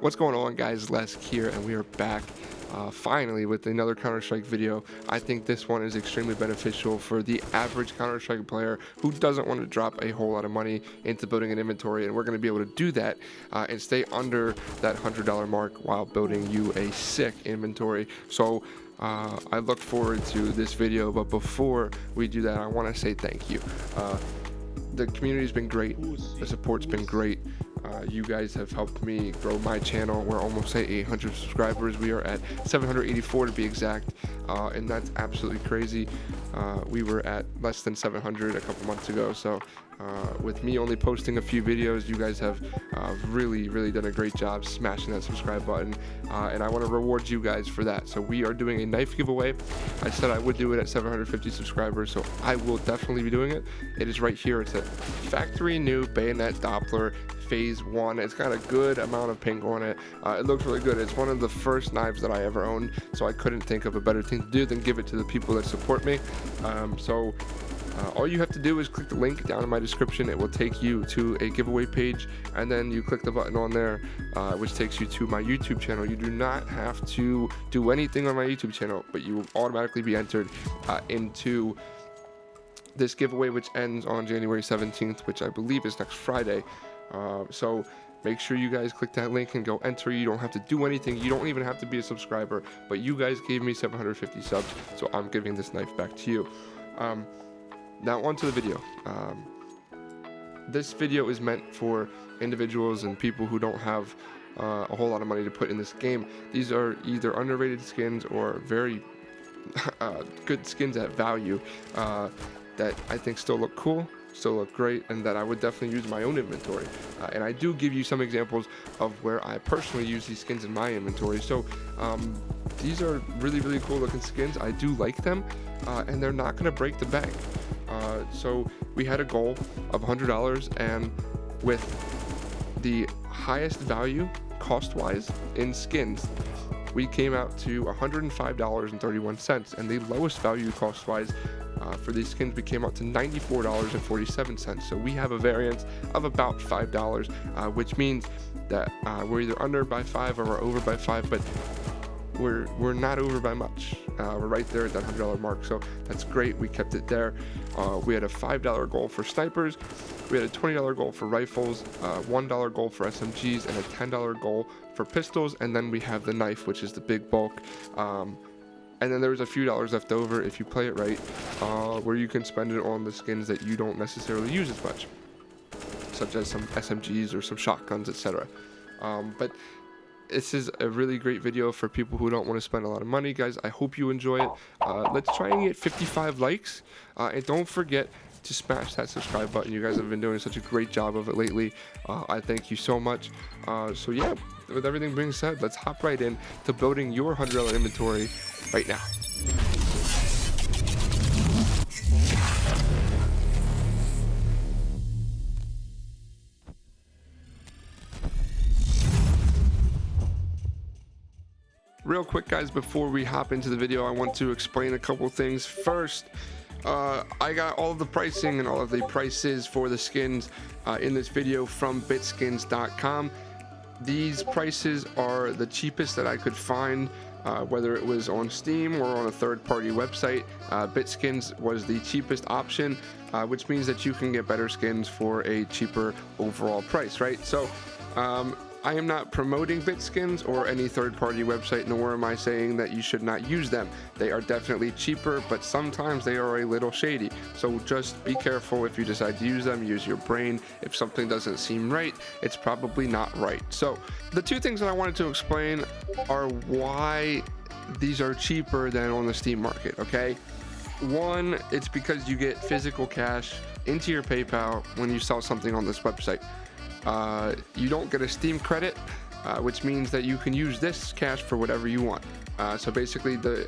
What's going on guys, Lesk here and we are back uh, finally with another Counter-Strike video. I think this one is extremely beneficial for the average Counter-Strike player who doesn't want to drop a whole lot of money into building an inventory and we're going to be able to do that uh, and stay under that $100 mark while building you a sick inventory. So uh, I look forward to this video, but before we do that, I want to say thank you. Uh, the community's been great. The support's been great. Uh, you guys have helped me grow my channel. We're almost at 800 subscribers. We are at 784 to be exact, uh, and that's absolutely crazy. Uh, we were at less than 700 a couple months ago, so uh, with me only posting a few videos, you guys have uh, really, really done a great job smashing that subscribe button, uh, and I want to reward you guys for that. So we are doing a knife giveaway. I said I would do it at 750 subscribers, so I will definitely be doing it. It is right here. It's a factory new bayonet Doppler phase one it's got a good amount of pink on it uh, it looks really good it's one of the first knives that i ever owned so i couldn't think of a better thing to do than give it to the people that support me um, so uh, all you have to do is click the link down in my description. It will take you to a giveaway page, and then you click the button on there, uh, which takes you to my YouTube channel. You do not have to do anything on my YouTube channel, but you will automatically be entered uh, into this giveaway, which ends on January 17th, which I believe is next Friday. Uh, so make sure you guys click that link and go enter. You don't have to do anything. You don't even have to be a subscriber but you guys gave me 750 subs so i'm giving this knife back to you. Um, now on to the video. Um, this video is meant for individuals and people who don't have uh, a whole lot of money to put in this game. These are either underrated skins or very uh, good skins at value uh, that i think still look cool still look great and that I would definitely use my own inventory. Uh, and I do give you some examples of where I personally use these skins in my inventory. So um, these are really, really cool looking skins. I do like them uh, and they're not going to break the bank. Uh, so we had a goal of $100 and with the highest value cost-wise in skins we came out to $105.31 and the lowest value cost-wise uh, for these skins we came out to $94.47 so we have a variance of about $5 uh, which means that uh, we're either under by 5 or we're over by 5 but we're we're not over by much. Uh, we're right there at that hundred dollar mark, so that's great. We kept it there. Uh, we had a five dollar goal for snipers. We had a twenty dollar goal for rifles, uh, one dollar goal for SMGs, and a ten dollar goal for pistols. And then we have the knife, which is the big bulk. Um, and then there's a few dollars left over if you play it right, uh, where you can spend it on the skins that you don't necessarily use as much, such as some SMGs or some shotguns, etc. Um, but this is a really great video for people who don't want to spend a lot of money guys. I hope you enjoy it. Uh, let's try and get 55 likes. Uh, and don't forget to smash that subscribe button. You guys have been doing such a great job of it lately. Uh, i thank you so much. Uh, so yeah with everything being said let's hop right in to building your $100 inventory right now. Real quick guys before we hop into the video i want to explain a couple things. First uh, I got all of the pricing and all of the prices for the skins uh, in this video from bitskins.com these prices are the cheapest that I could find uh, whether it was on Steam or on a third-party website. Uh, Bitskins was the cheapest option, uh, which means that you can get better skins for a cheaper overall price, right? So um, I am not promoting Bitskins or any third-party website, nor am I saying that you should not use them. They are definitely cheaper, but sometimes they are a little shady. So just be careful if you decide to use them, use your brain. If something doesn't seem right, it's probably not right. So the two things that I wanted to explain are why these are cheaper than on the Steam market, okay? One, it's because you get physical cash into your PayPal when you sell something on this website. Uh, you don't get a Steam credit, uh, which means that you can use this cash for whatever you want. Uh, so basically, the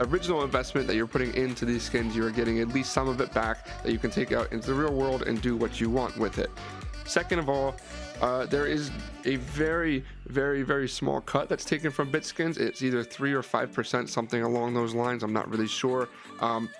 original investment that you're putting into these skins, you're getting at least some of it back that you can take out into the real world and do what you want with it. Second of all, uh, there is a very, very, very small cut that's taken from Bitskins. It's either 3 or 5%, something along those lines. I'm not really sure. Um,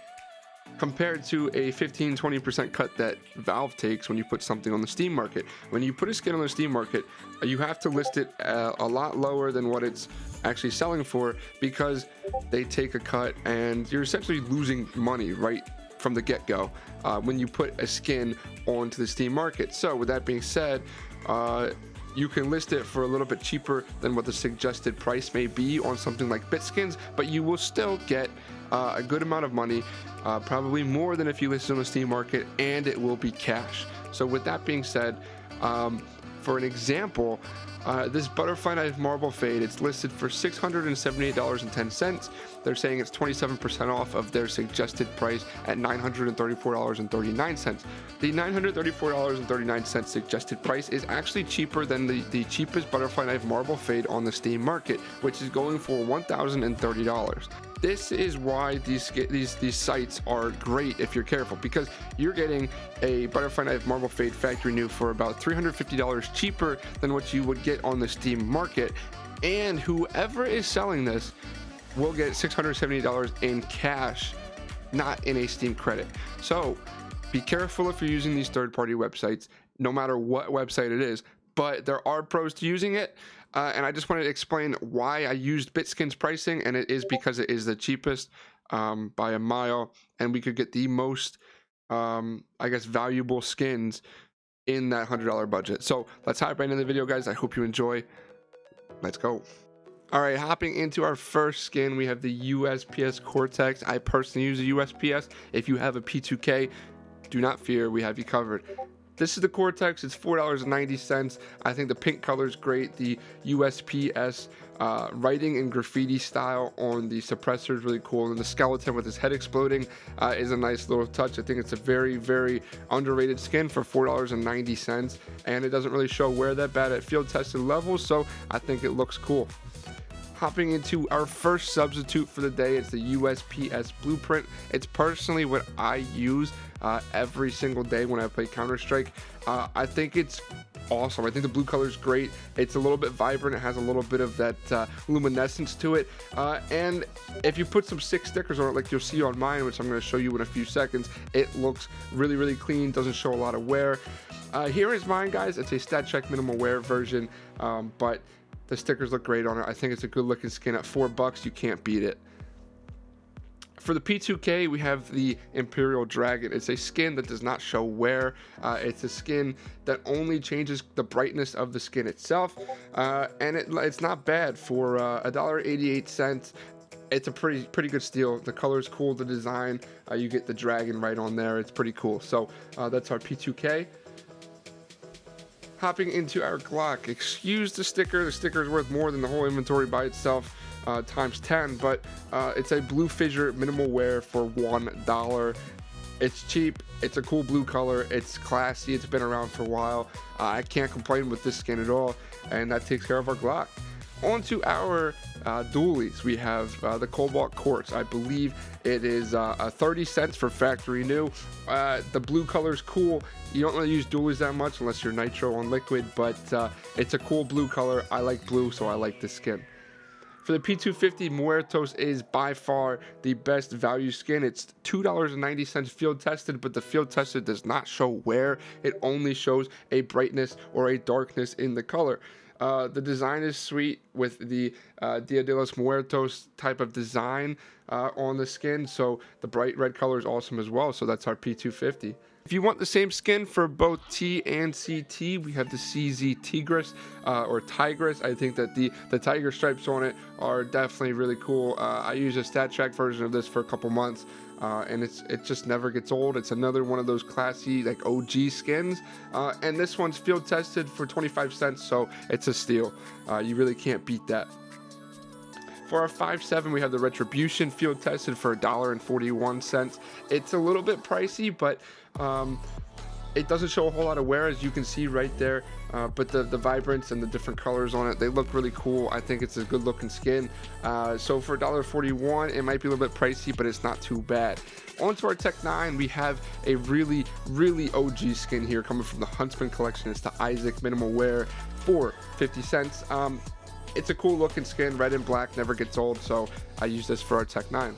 compared to a 15 20% cut that Valve takes when you put something on the Steam market. When you put a skin on the Steam market, you have to list it uh, a lot lower than what it's actually selling for because they take a cut and you're essentially losing money right from the get-go uh, when you put a skin onto the Steam market. So with that being said, uh, you can list it for a little bit cheaper than what the suggested price may be on something like Bitskins, but you will still get uh, a good amount of money, uh, probably more than if you list on the Steam market, and it will be cash. So with that being said, um, for an example, uh, this butterfly knife marble fade, it's listed for $678.10. They're saying it's 27% off of their suggested price at $934.39. The $934.39 suggested price is actually cheaper than the, the cheapest butterfly knife marble fade on the Steam market, which is going for $1,030 this is why these these these sites are great if you're careful because you're getting a butterfly knife marble fade factory new for about $350 cheaper than what you would get on the steam market. And whoever is selling this will get $670 in cash not in a steam credit. So be careful if you're using these third-party websites no matter what website it is but there are pros to using it uh, and I just wanted to explain why I used Bitskins pricing, and it is because it is the cheapest um, by a mile, and we could get the most, um, I guess, valuable skins in that $100 budget. So let's hop right into the video, guys. I hope you enjoy. Let's go. All right, hopping into our first skin, we have the USPS Cortex. I personally use the USPS. If you have a P2K, do not fear, we have you covered. This is the Cortex. It's $4.90. I think the pink color is great. The USPS uh, writing and graffiti style on the suppressor is really cool. And the skeleton with his head exploding uh, is a nice little touch. I think it's a very, very underrated skin for $4.90. And it doesn't really show wear that bad at field tested levels. So I think it looks cool hopping into our first substitute for the day. It's the USPS Blueprint. It's personally what I use uh, every single day when I play Counter Strike. Uh, I think it's awesome. I think the blue color is great. It's a little bit vibrant. It has a little bit of that uh, luminescence to it. Uh, and if you put some sick stickers on it, like you'll see on mine, which I'm going to show you in a few seconds, it looks really, really clean. Doesn't show a lot of wear. Uh, here is mine, guys. It's a StatTrak minimal wear version, um, but the stickers look great on it. I think it's a good looking skin. At four bucks, you can't beat it. For the P2K, we have the Imperial Dragon. It's a skin that does not show wear. Uh, it's a skin that only changes the brightness of the skin itself. Uh, and it, it's not bad for uh, $1.88 it's a pretty pretty good steal. The color is cool, the design. Uh, you get the dragon right on there. It's pretty cool. So uh, that's our P2K. Hopping into our Glock. Excuse the sticker. The sticker is worth more than the whole inventory by itself uh, times 10, but uh, it's a blue fissure minimal wear for $1. It's cheap, it's a cool blue color, it's classy, it's been around for a while. Uh, I can't complain with this skin at all, and that takes care of our Glock. On to our uh, dualies. We have uh, the Cobalt Quartz. I believe it is uh, 30 cents for factory new. Uh, the blue color is cool. You don't really use dualies that much unless you're nitro on liquid, but uh, it's a cool blue color. I like blue, so I like this skin. For the P250, Muertos is by far the best value skin. It's $2.90 field tested, but the field tested does not show wear. It only shows a brightness or a darkness in the color. Uh, the design is sweet with the uh, Dia de los Muertos type of design uh, on the skin. So the bright red color is awesome as well. So that's our P250. If you want the same skin for both T and CT, we have the CZ Tigris uh, or Tigress. I think that the, the tiger stripes on it are definitely really cool. Uh, I used a StatTrak version of this for a couple months. Uh, and it's it just never gets old. It's another one of those classy like OG skins, uh, and this one's field tested for 25 cents, so it's a steal. Uh, you really can't beat that. For our 5.7, we have the Retribution field tested for $1.41. It's a little bit pricey, but um, it doesn't show a whole lot of wear as you can see right there uh, but the the vibrance and the different colors on it they look really cool. I think it's a good looking skin. Uh, so for $1.41 it might be a little bit pricey but it's not too bad. On to our Tec-9 we have a really really og skin here coming from the huntsman collection. It's the isaac minimal wear for 50 cents. Um, it's a cool looking skin red and black never gets old so i use this for our Tec-9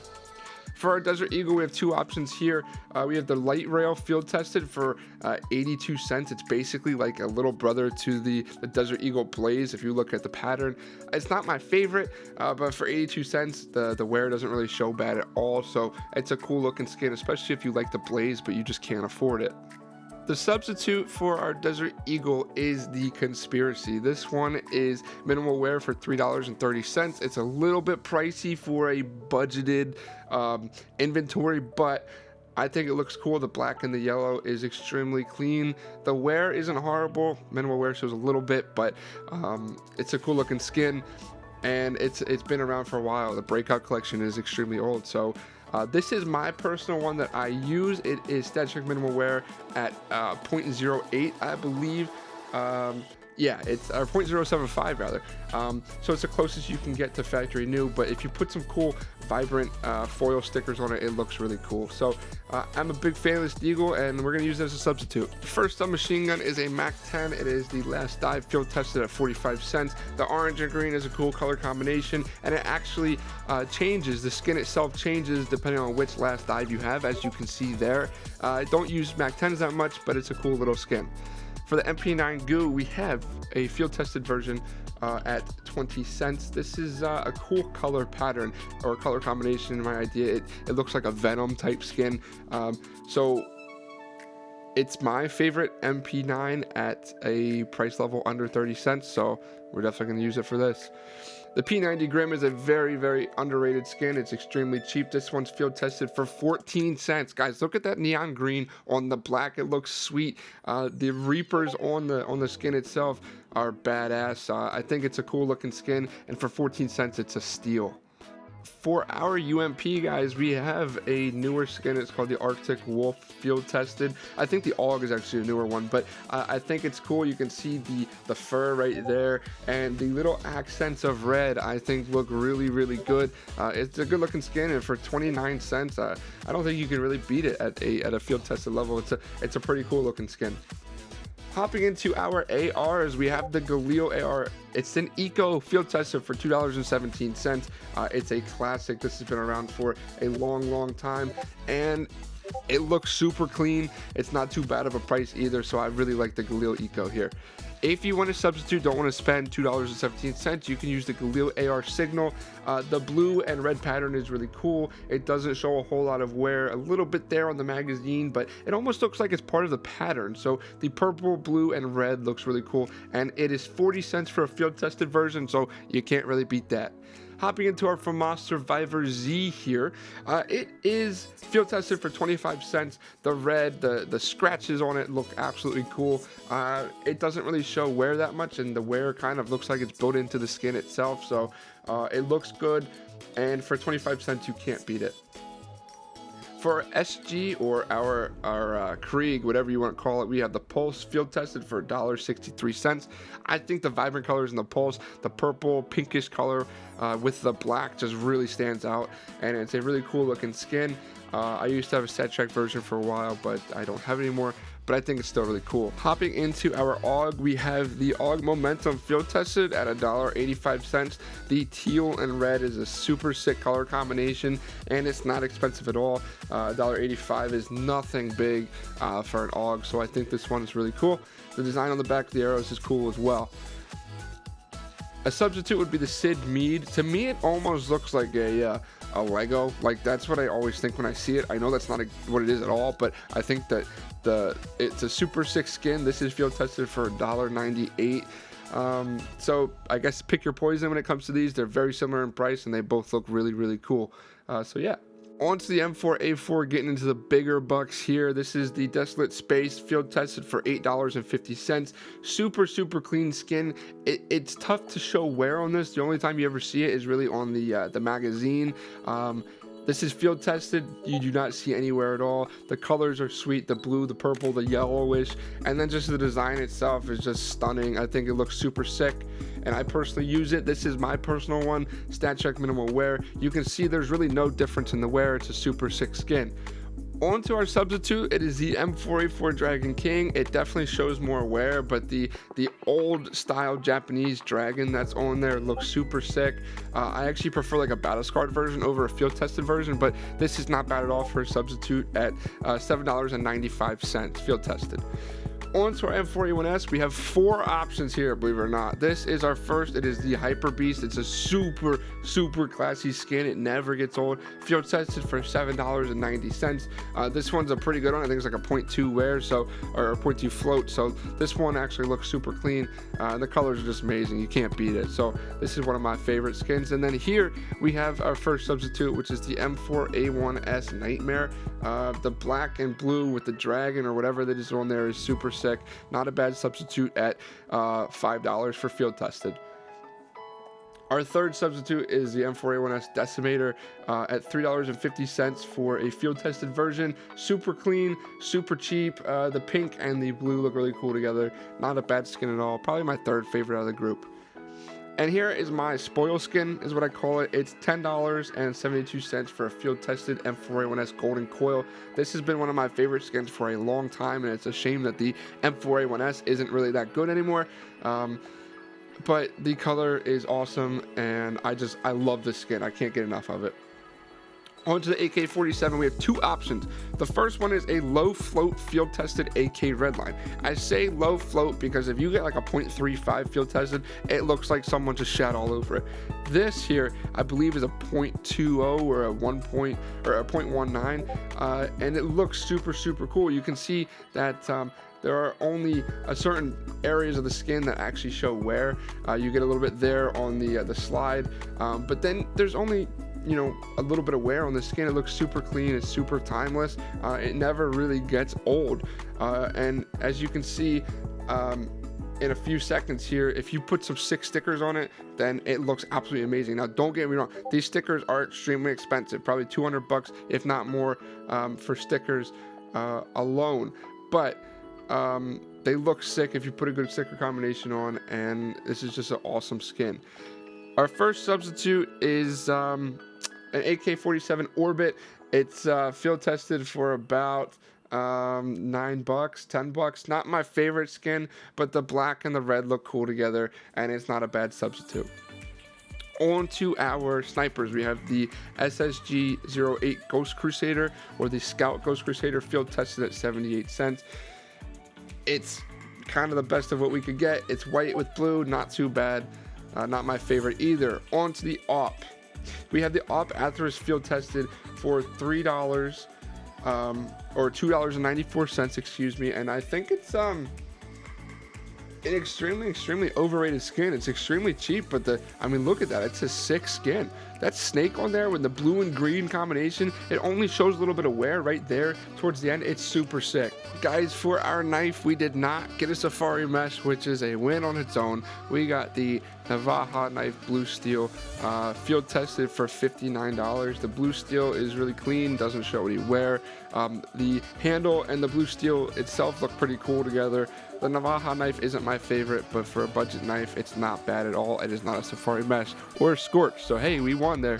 For our Desert Eagle, we have two options here. Uh, we have the light rail field tested for uh, 82 cents. It's basically like a little brother to the, the Desert Eagle Blaze. If you look at the pattern, it's not my favorite, uh, but for 82 cents, the, the wear doesn't really show bad at all. So it's a cool looking skin, especially if you like the Blaze, but you just can't afford it. The substitute for our Desert Eagle is the Conspiracy. This one is minimal wear for $3.30. It's a little bit pricey for a budgeted um, inventory, but I think it looks cool. The black and the yellow is extremely clean. The wear isn't horrible. Minimal wear shows a little bit, but um, it's a cool looking skin and it's it's been around for a while. The breakout collection is extremely old, so uh, this is my personal one that I use. It is StatTrak Minimal Wear at uh, 0.08, I believe. Um, yeah, it's or 0.075 rather. Um, so it's the closest you can get to factory new. But if you put some cool, vibrant uh, foil stickers on it, it looks really cool. So uh, I'm a big fan of this Deagle, and we're gonna use it as a substitute. The First up machine gun is a Mac 10. It is the last dive field tested at 45 cents. The orange and green is a cool color combination, and it actually uh, changes. The skin itself changes depending on which last dive you have, as you can see there. Uh, don't use Mac 10s that much, but it's a cool little skin. For the MP9 Goo, we have a field tested version uh, at 20 cents. This is uh, a cool color pattern or color combination in my idea. It, it looks like a Venom type skin. Um, so it's my favorite MP9 at a price level under 30 cents. So we're definitely going to use it for this. The P90 Grim is a very, very underrated skin. It's extremely cheap. This one's field tested for 14 cents. Guys, look at that neon green on the black. It looks sweet. Uh, the Reapers on the on the skin itself are badass. Uh, I think it's a cool looking skin, and for 14 cents, it's a steal for our UMP guys, we have a newer skin. It's called the Arctic Wolf Field Tested. I think the AUG is actually a newer one, but uh, I think it's cool. You can see the, the fur right there and the little accents of red, I think look really, really good. Uh, it's a good looking skin and for 29 cents, uh, I don't think you can really beat it at a, at a field tested level. It's a, it's a pretty cool looking skin. Hopping into our ARs, we have the Galil AR. It's an eco field tester for $2.17. Uh, it's a classic. This has been around for a long, long time. And it looks super clean. It's not too bad of a price either. So I really like the Galil Eco here. If you want to substitute, don't want to spend $2.17, you can use the Galil AR Signal. Uh, the blue and red pattern is really cool. It doesn't show a whole lot of wear, a little bit there on the magazine, but it almost looks like it's part of the pattern. So the purple, blue, and red looks really cool. And it is 40 cents for a field tested version, so you can't really beat that hopping into our FAMAS Survivor Z here. Uh, it is field tested for 25 cents. The red, the, the scratches on it look absolutely cool. Uh, it doesn't really show wear that much, and the wear kind of looks like it's built into the skin itself, so uh, it looks good. And for 25 cents, you can't beat it for SG or our our uh, Krieg, whatever you want to call it, we have the Pulse field tested for $1.63. I think the vibrant colors in the Pulse, the purple, pinkish color uh, with the black just really stands out. And it's a really cool looking skin. Uh, I used to have a StatTrak version for a while, but I don't have it anymore but I think it's still really cool. Hopping into our AUG, we have the AUG Momentum field tested at $1.85. The teal and red is a super sick color combination, and it's not expensive at all. Uh, $1.85 is nothing big uh, for an AUG, so I think this one is really cool. The design on the back of the arrows is cool as well. A substitute would be the Sid Mead. To me, it almost looks like a uh, a Lego. Like that's what I always think when I see it. I know that's not a, what it is at all, but I think that the it's a super sick skin. This is field tested for $1.98. Um, so I guess pick your poison when it comes to these. They're very similar in price and they both look really, really cool. Uh, so yeah, on to the M4A4, getting into the bigger bucks here. This is the Desolate Space, field tested for $8.50. Super, super clean skin. It, it's tough to show wear on this. The only time you ever see it is really on the uh, the magazine. Um, this is field tested. You do not see anywhere at all. The colors are sweet. The blue, the purple, the yellowish. And then just the design itself is just stunning. I think it looks super sick. And I personally use it. This is my personal one. StatTrak Minimal Wear. You can see there's really no difference in the wear. It's a super sick skin On to our substitute, it is the M4A4 Dragon King. It definitely shows more wear, but the the old style Japanese dragon that's on there looks super sick. Uh, I actually prefer like a battle scarred version over a field tested version, but this is not bad at all for a substitute at uh, $7.95 field tested on to our M4A1S, we have four options here, believe it or not. This is our first. It is the Hyper Beast. It's a super, super classy skin. It never gets old. Field tested for $7.90. Uh, this one's a pretty good one. I think it's like a 0.2 wear, so or a 0.2 float. So this one actually looks super clean. Uh, the colors are just amazing. You can't beat it. So this is one of my favorite skins. And then here we have our first substitute, which is the M4A1S Nightmare. Uh, the black and blue with the dragon or whatever that is on there is super Not a bad substitute at uh, $5 for field tested. Our third substitute is the M4A1S Decimator uh, at $3.50 for a field tested version. Super clean, super cheap. Uh, the pink and the blue look really cool together. Not a bad skin at all. Probably my third favorite out of the group. And here is my spoil skin, is what I call it. It's $10.72 for a field tested M4A1S Golden Coil. This has been one of my favorite skins for a long time, and it's a shame that the M4A1S isn't really that good anymore. Um, but the color is awesome, and I just, I love this skin. I can't get enough of it. Onto the AK-47, we have two options. The first one is a low float field tested AK Redline. I say low float because if you get like a 0.35 field tested, it looks like someone just shat all over it. This here, I believe, is a 0.20 or a 1 point or a 0.19, uh, and it looks super super cool. You can see that. Um, there are only a certain areas of the skin that actually show wear. Uh, you get a little bit there on the uh, the slide, um, but then there's only you know a little bit of wear on the skin. It looks super clean it's super timeless. Uh, it never really gets old. Uh, and as you can see um, in a few seconds here if you put some sick stickers on it then it looks absolutely amazing. Now don't get me wrong these stickers are extremely expensive probably 200 bucks if not more um, for stickers uh, alone. But um, they look sick if you put a good sticker combination on and this is just an awesome skin our first substitute is um, an AK-47 Orbit. It's uh, field tested for about um, nine bucks, ten bucks. Not my favorite skin, but the black and the red look cool together, and it's not a bad substitute. On to our snipers, we have the SSG 08 Ghost Crusader or the Scout Ghost Crusader field tested at 78 cents. It's kind of the best of what we could get. It's white with blue, not too bad. Uh, not my favorite either. On to the op. We have the AWP Atheris field tested for $3 um, or $2.94, excuse me. And I think it's um, an extremely, extremely overrated skin. It's extremely cheap, but the, I mean, look at that. It's a sick skin. That snake on there with the blue and green combination, it only shows a little bit of wear right there towards the end. It's super sick. Guys, for our knife, we did not get a safari mesh, which is a win on its own. We got the Navaja knife blue steel uh, field tested for $59 the blue steel is really clean doesn't show any wear um, the handle and the blue steel itself look pretty cool together. The Navaja knife isn't my favorite but for a budget knife it's not bad at all. It is not a safari mesh or a scorch. So hey we won there.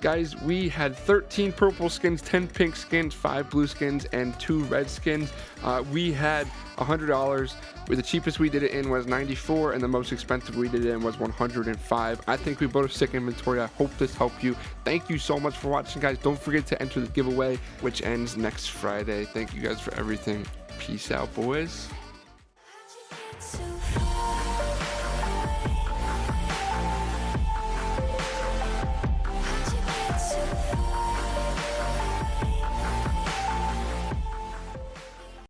Guys, we had 13 purple skins, 10 pink skins, 5 blue skins, and 2 red skins. Uh, we had $100, where the cheapest we did it in was 94 and the most expensive we did it in was 105. I think we bought a sick inventory. I hope this helped you. Thank you so much for watching, guys. Don't forget to enter the giveaway, which ends next Friday. Thank you guys for everything. Peace out, boys.